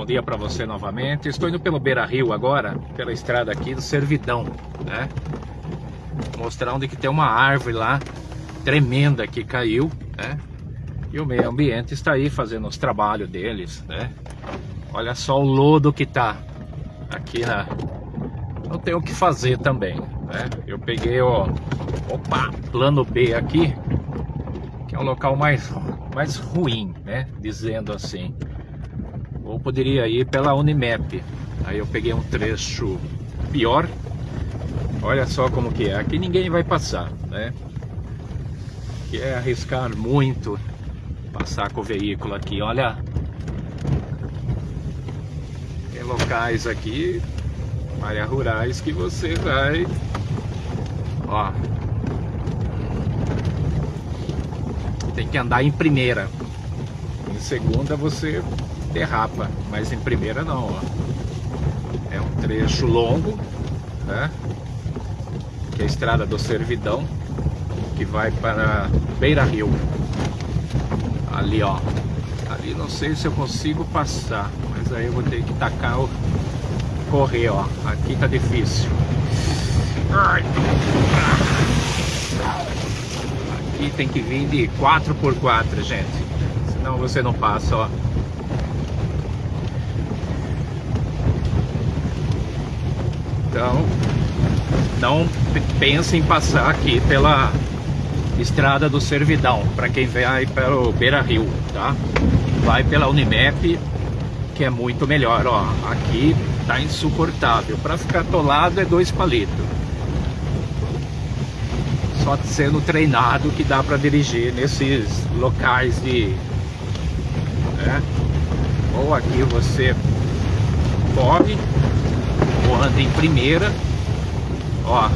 Bom dia para você novamente. Estou indo pelo Beira Rio agora, pela estrada aqui do Servidão, né? Mostrar onde que tem uma árvore lá, tremenda que caiu, né? E o meio ambiente está aí fazendo os trabalhos deles, né? Olha só o lodo que tá aqui na... Não tem o que fazer também, né? Eu peguei, ó... Opa! Plano B aqui, que é o local mais, mais ruim, né? Dizendo assim. Ou poderia ir pela Unimap. Aí eu peguei um trecho pior. Olha só como que é. Aqui ninguém vai passar, né? Que é arriscar muito passar com o veículo aqui. Olha, tem locais aqui, áreas rurais que você vai, ó, tem que andar em primeira. Em segunda você derrapa, mas em primeira não, ó. É um trecho longo, né? Que é a estrada do Servidão, que vai para Beira Rio. Ali, ó. Ali não sei se eu consigo passar, mas aí eu vou ter que tacar o correr, ó. Aqui tá difícil. Aqui tem que vir de 4x4, gente. Senão você não passa, ó. Então, não pense em passar aqui pela estrada do Servidão, para quem vai pelo Beira Rio, tá? Vai pela Unimap, que é muito melhor, ó. Aqui tá insuportável. Para ficar atolado é dois palitos. Só sendo treinado que dá para dirigir nesses locais de... Né? Ou aqui você corre anda em primeira. Ó.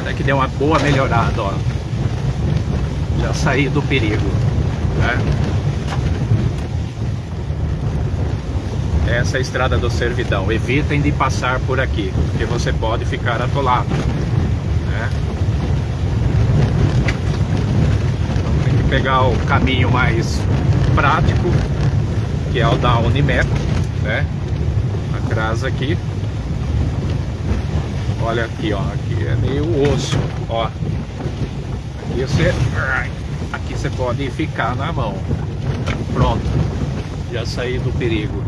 Até que deu uma boa melhorada ó. Já saí do perigo né? essa é a estrada do servidão. Evitem de passar por aqui porque você pode ficar atolado né? então, tem que pegar o caminho mais prático que é o da Unimap, né? Atrás aqui. Olha aqui, ó, aqui é meio osso, ó. Aqui você, aqui você pode ficar na mão. Pronto, já saí do perigo,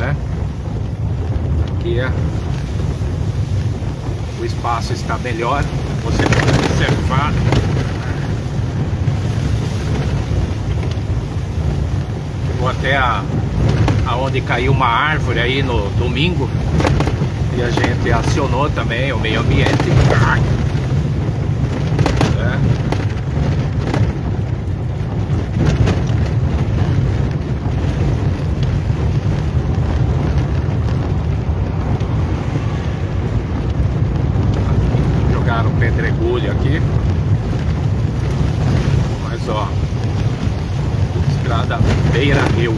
né? Aqui é o espaço está melhor, você pode observar até a aonde caiu uma árvore aí no domingo. E a gente acionou também o meio ambiente. É. jogaram pedregulho aqui. Mas ó estrada beira rio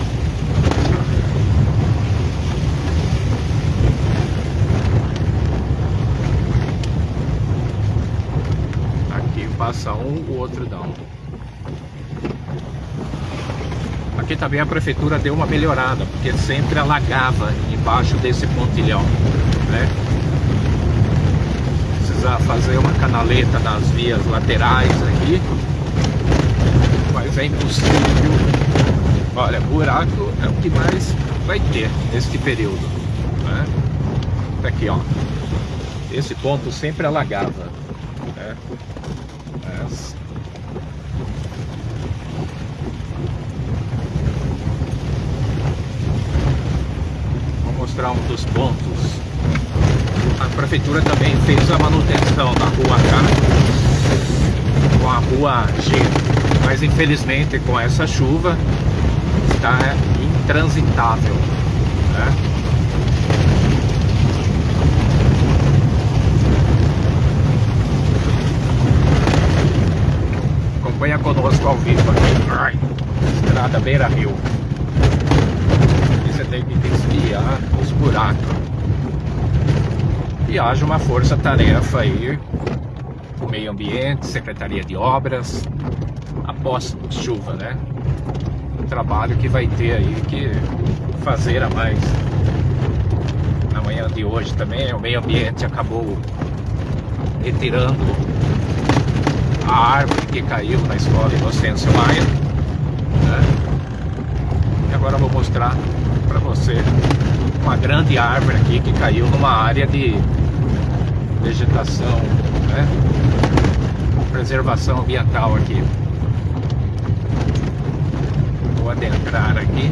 passa um, o outro não. Aqui também a prefeitura deu uma melhorada, porque sempre alagava embaixo desse pontilhão, né? Precisa fazer uma canaleta nas vias laterais aqui, mas é impossível. Olha, buraco é o que mais vai ter neste período, né? Aqui, ó. Esse ponto sempre alagava, né? Vou mostrar um dos pontos. A prefeitura também fez a manutenção da rua K com a rua G, mas infelizmente com essa chuva está intransitável. Né? Conosco ao vivo aqui. Ai, estrada Beira Rio. Aqui você tem que desviar os buracos. E haja uma força-tarefa aí o meio ambiente, Secretaria de Obras, após chuva, né? Um trabalho que vai ter aí que fazer a mais. Na manhã de hoje também, o meio ambiente acabou retirando a árvore que caiu na escola Inocêncio Maia. Né? E agora eu vou mostrar para você uma grande árvore aqui que caiu numa área de vegetação, né? preservação ambiental aqui. Vou adentrar aqui.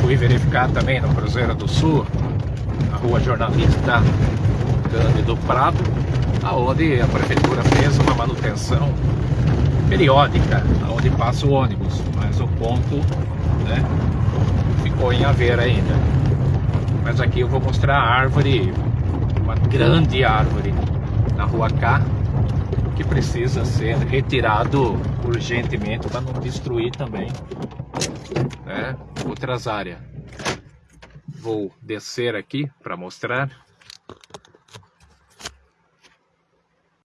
Fui verificar também no Cruzeiro do Sul, na rua Jornalista Cândido Prado, aonde a prefeitura fez uma manutenção periódica, onde passa o ônibus, mas o ponto né, ficou em haver ainda. Mas aqui eu vou mostrar a árvore, uma grande árvore na rua K, que precisa ser retirado urgentemente para não destruir também né, outras áreas. Vou descer aqui para mostrar